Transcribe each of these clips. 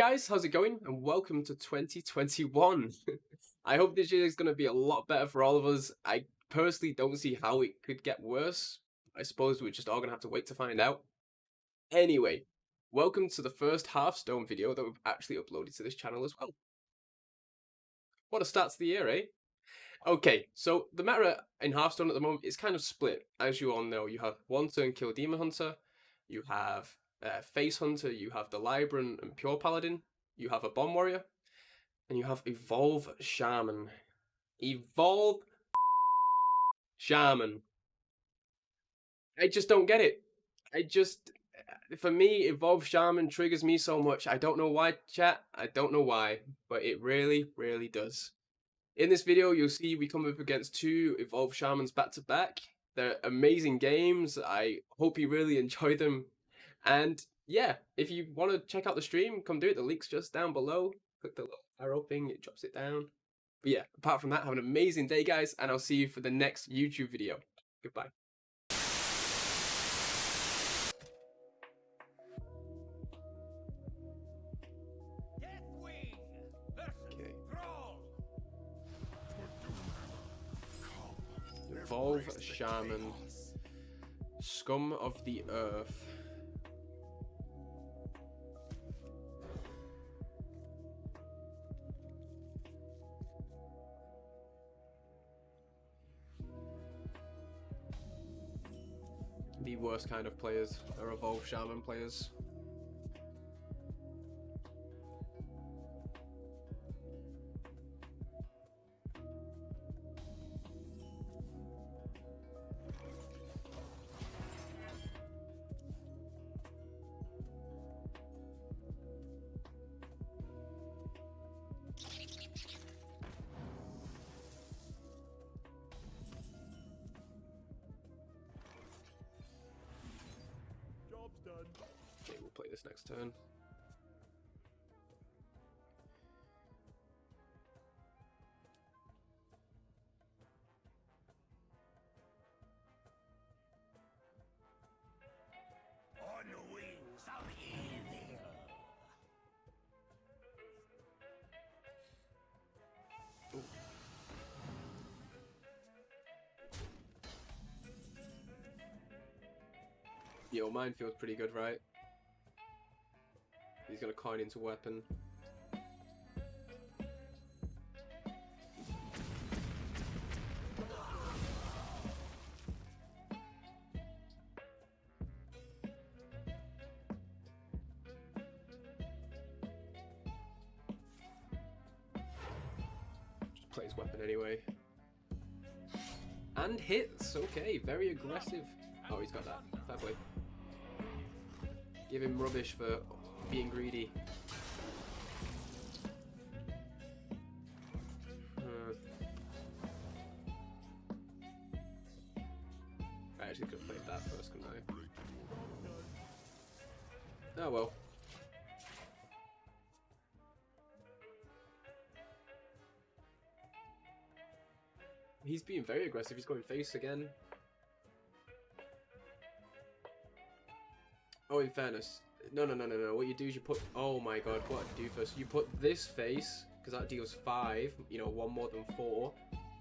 guys, how's it going? And welcome to 2021. I hope this year is going to be a lot better for all of us. I personally don't see how it could get worse. I suppose we're just all going to have to wait to find out. Anyway, welcome to the first Hearthstone video that we've actually uploaded to this channel as well. What a start to the year, eh? Okay, so the meta in Hearthstone at the moment is kind of split. As you all know, you have one turn kill Demon Hunter, you have uh, Face Hunter, you have the Librarian and Pure Paladin, you have a Bomb Warrior, and you have Evolve Shaman. Evolve Shaman. I just don't get it. I just, for me, Evolve Shaman triggers me so much. I don't know why, chat. I don't know why, but it really, really does. In this video, you'll see we come up against two Evolve Shamans back to back. They're amazing games. I hope you really enjoy them. And yeah, if you want to check out the stream, come do it. The link's just down below. Click the little arrow thing, it drops it down. But yeah, apart from that, have an amazing day, guys, and I'll see you for the next YouTube video. Goodbye. Okay. Evolve Shaman. Scum of the Earth. The worst kind of players are Evolve Shaman players. This next turn. On the wings of evil. Yo, mine feels pretty good, right? He's gonna coin into weapon. Just his weapon anyway. And hits, okay, very aggressive. Oh, he's got that. Fair play. Give him rubbish for being greedy. Uh, I actually could have played that first, couldn't I? Oh well. He's being very aggressive. He's going face again. Oh, in fairness, no, no, no, no, no. What you do is you put. Oh my god, what do first? You put this face because that deals five. You know, one more than four,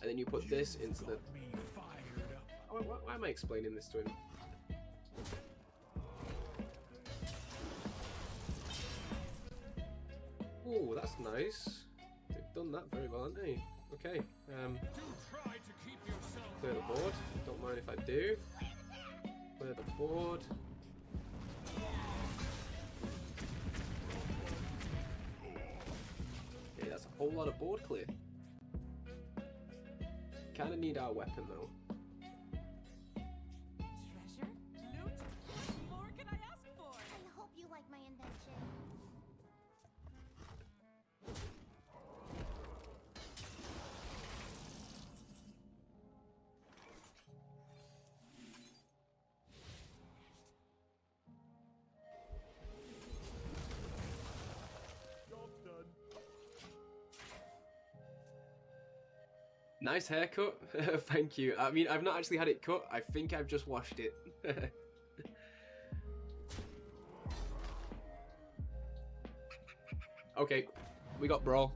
and then you put this into the. Fired up. Why, why, why am I explaining this to him? Oh, that's nice. They've done that very well, haven't they? Okay. Um, Do try to keep clear the board. Don't mind if I do. Clear the board. Whole lot of board clear. Kinda need our weapon though. Nice haircut. Thank you. I mean, I've not actually had it cut. I think I've just washed it. Okay, we got brawl.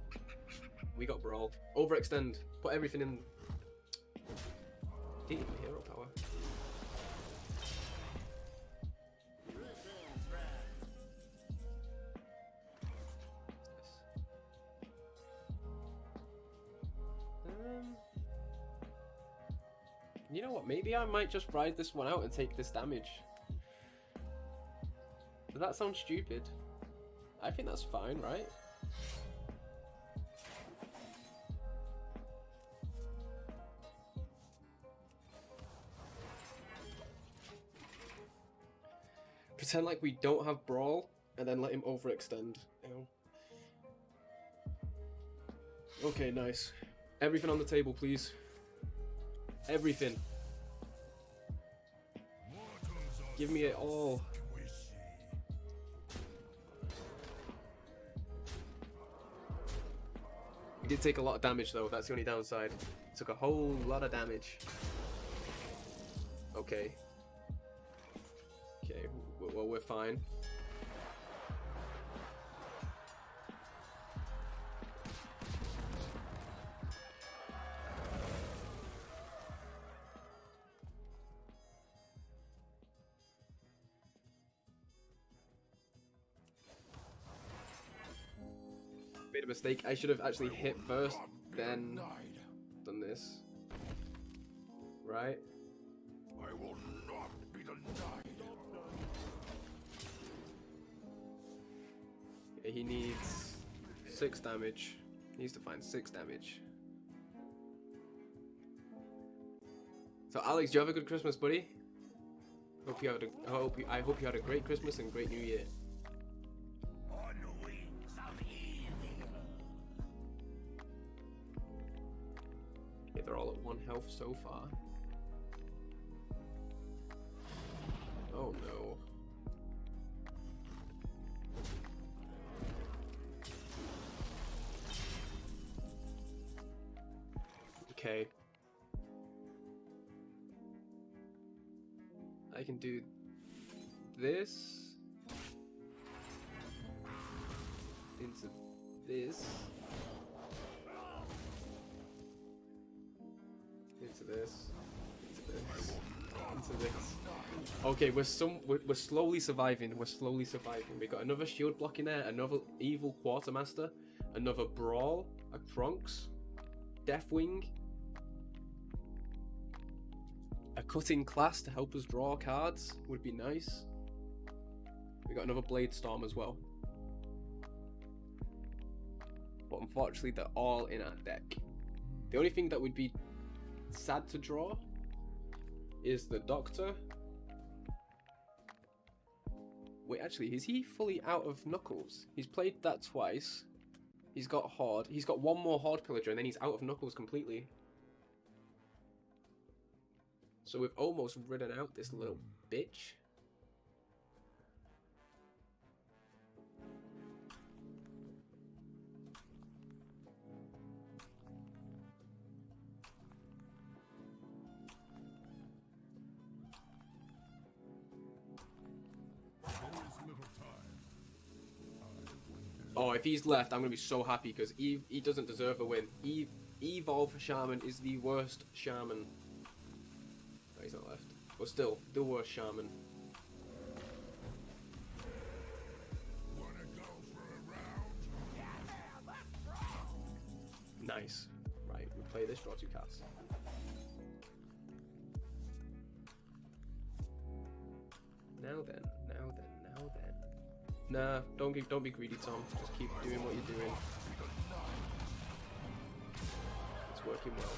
We got brawl. Overextend. Put everything in. You know what? Maybe I might just ride this one out and take this damage. Does that sound stupid? I think that's fine, right? Pretend like we don't have Brawl, and then let him overextend? Okay, nice. Everything on the table, please. Everything. Give me it all. We did take a lot of damage though, that's the only downside. Took a whole lot of damage. Okay. Okay, well we're fine. Made a mistake. I should have actually hit first, then done this. Right? I will not be denied. Yeah, he needs six damage. He needs to find six damage. So Alex, do you have a good Christmas, buddy? Hope you had a, I hope you, I hope you had a great Christmas and great New Year. Health so far. Oh no. Okay. I can do this into this this. Into this. Okay we're some we're, we're slowly surviving. We're slowly surviving. We got another shield block in there another evil quartermaster another brawl a trunks deathwing a cutting class to help us draw cards would be nice. We got another blade storm as well. But unfortunately they're all in our deck. The only thing that would be sad to draw is the Doctor. Wait, actually, is he fully out of Knuckles? He's played that twice. He's got Horde. He's got one more Horde Pillager, and then he's out of Knuckles completely. So we've almost ridden out this little hmm. bitch. Oh, if he's left, I'm gonna be so happy because Eve he doesn't deserve a win. Eve Evolve Shaman is the worst shaman. No, he's not left. But still, the worst shaman. Wanna go for a round? Nice. Right, we play this, draw two cards. Now then, now then, now then. Nah, don't get, don't be greedy, Tom. Just keep doing what you're doing. It's working well.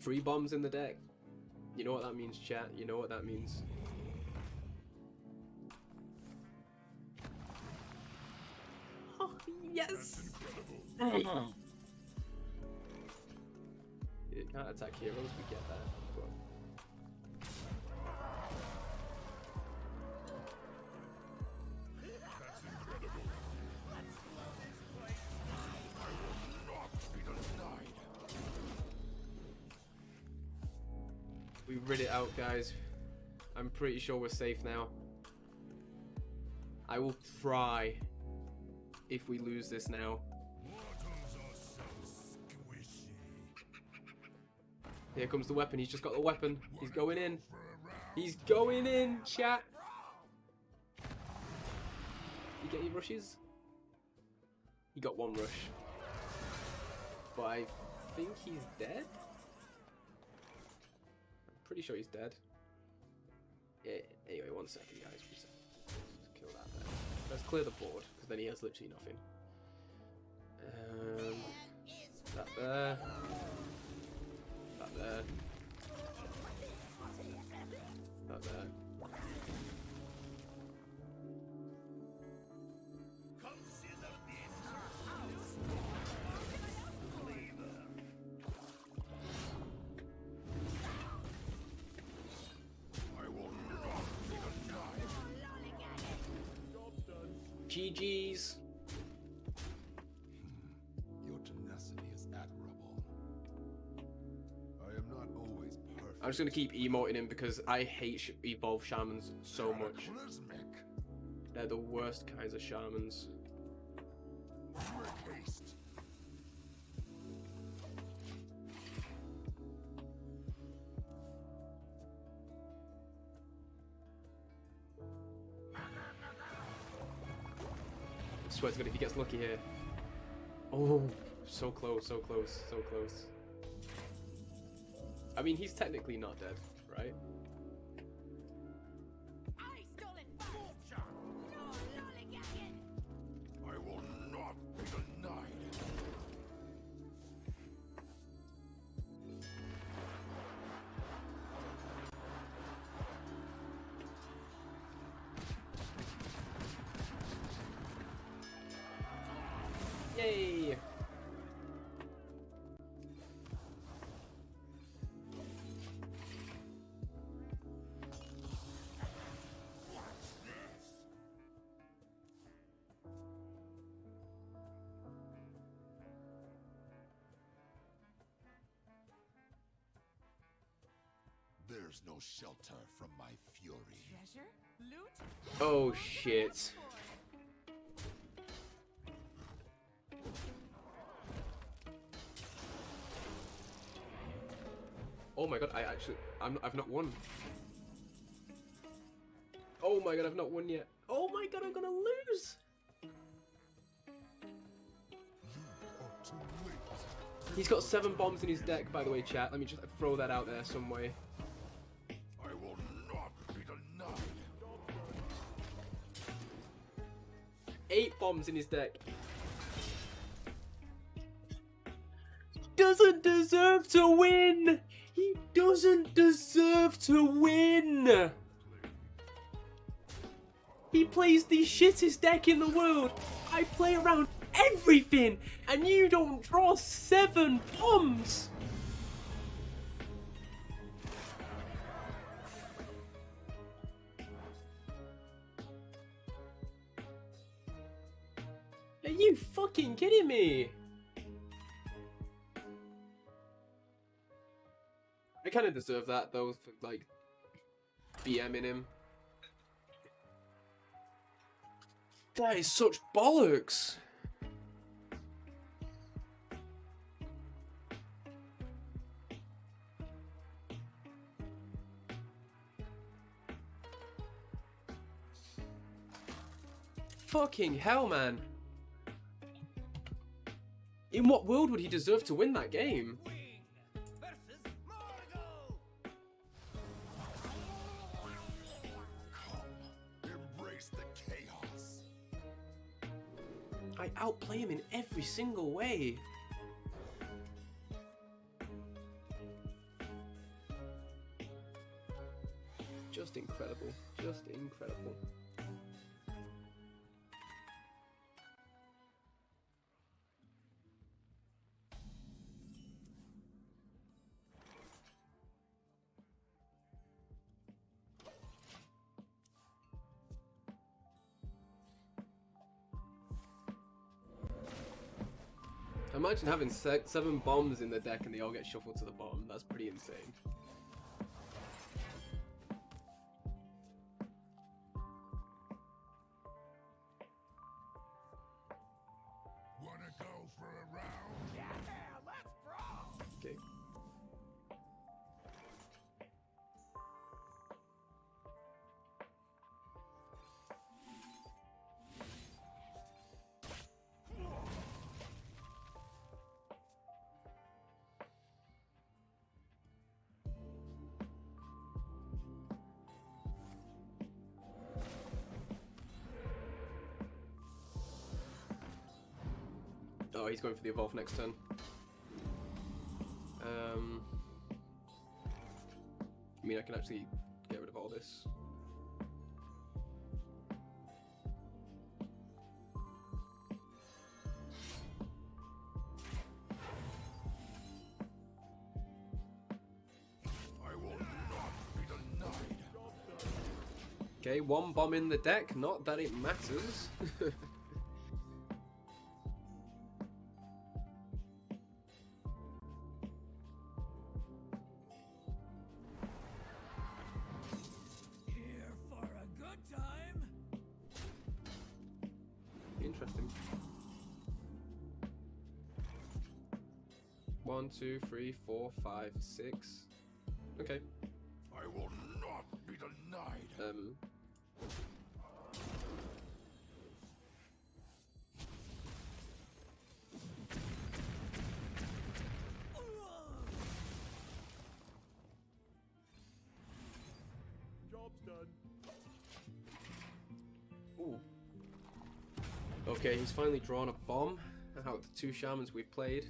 Three bombs in the deck. You know what that means, chat. You know what that means. Oh, yes! Can't attack heroes, we get that. But... We rid it out, guys. I'm pretty sure we're safe now. I will cry if we lose this now. Here comes the weapon. He's just got the weapon. He's going in. He's going in, chat. You get your rushes? He got one rush. But I think he's dead? I'm pretty sure he's dead. Yeah, anyway, one second, guys. Kill that there. Let's clear the board, because then he has literally nothing. Um, that there. There. That there. Consider I'm just gonna keep emoting him because I hate evolved shamans so much. They're the worst kinds of shamans. I swear to God, if he gets lucky here. Oh, so close, so close, so close. I mean, he's technically not dead, right? I There's no shelter from my fury. Treasure? Loot? Oh shit. Oh my god, I actually, I'm, I've not won. Oh my god, I've not won yet. Oh my god, I'm gonna lose. Are too late. He's got seven bombs in his deck, by the way, chat. Let me just throw that out there some way. Bombs in his deck. Doesn't deserve to win. He doesn't deserve to win. He plays the shittest deck in the world. I play around everything, and you don't draw seven bombs. You fucking kidding me? I kind of deserve that though, for like BMing him. That is such bollocks. Fucking hell, man. In what world would he deserve to win that game? I outplay him in every single way. Just incredible. Just incredible. imagine having se seven bombs in the deck and they all get shuffled to the bottom. That's pretty insane. Wanna go for a round? Yeah, let's brawl! Okay. Oh, he's going for the evolve next turn. Um, I mean, I can actually get rid of all this. Okay, one bomb in the deck. Not that it matters. two, three, four, five, six. Okay. I will not be denied. Um. Job's done. Ooh. Okay, he's finally drawn a bomb out of the two shamans we've played.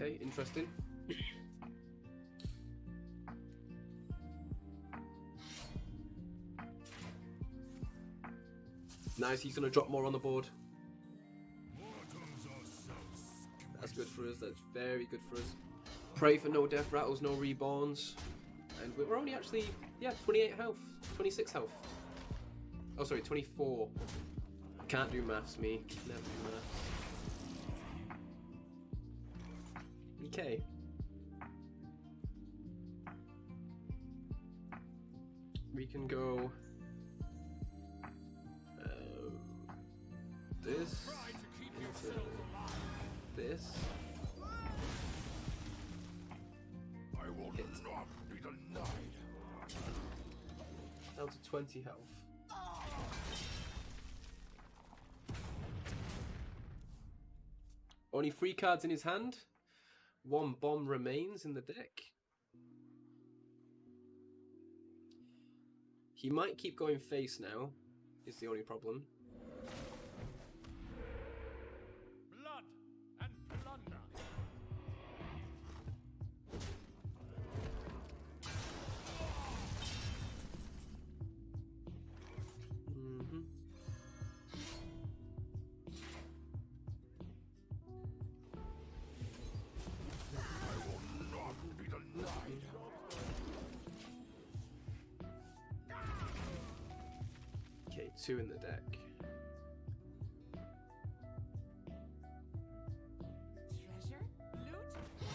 Okay, interesting. nice, he's gonna drop more on the board. That's good for us. That's very good for us. Pray for no death rattles, no reborns. And we're only actually, yeah, 28 health. 26 health. Oh, sorry, 24. Can't do maths, me. Never do maths. Okay. We can go. Uh, this. this. I will Hit. not be denied. Down to 20 health. Only three cards in his hand. One bomb remains in the deck. He might keep going face now, is the only problem. Two in the deck.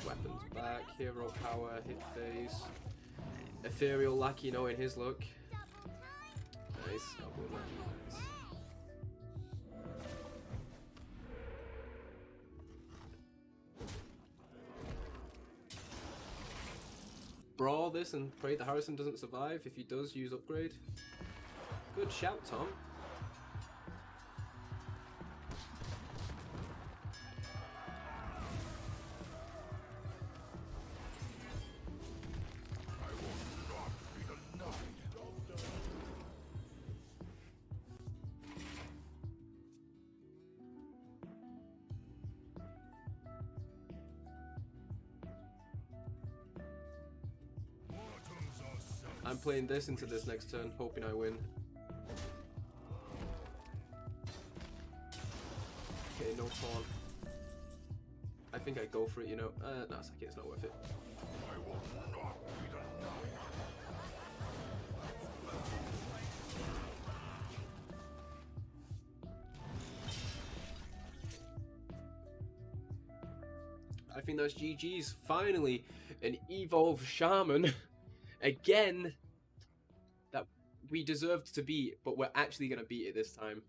Weapons back, hero power, hit phase. Ethereal Lackey knowing his look. Nice, double nice. Brawl this and pray that Harrison doesn't survive. If he does, use upgrade. Good shout, Tom. I'm playing this into this next turn, hoping I win. Pawn. I think I go for it, you know. Uh, no, it's okay, it's not worth it. I will not be. I think that's GG's. Finally, an evolved shaman. Again, that we deserved to beat, but we're actually going to beat it this time.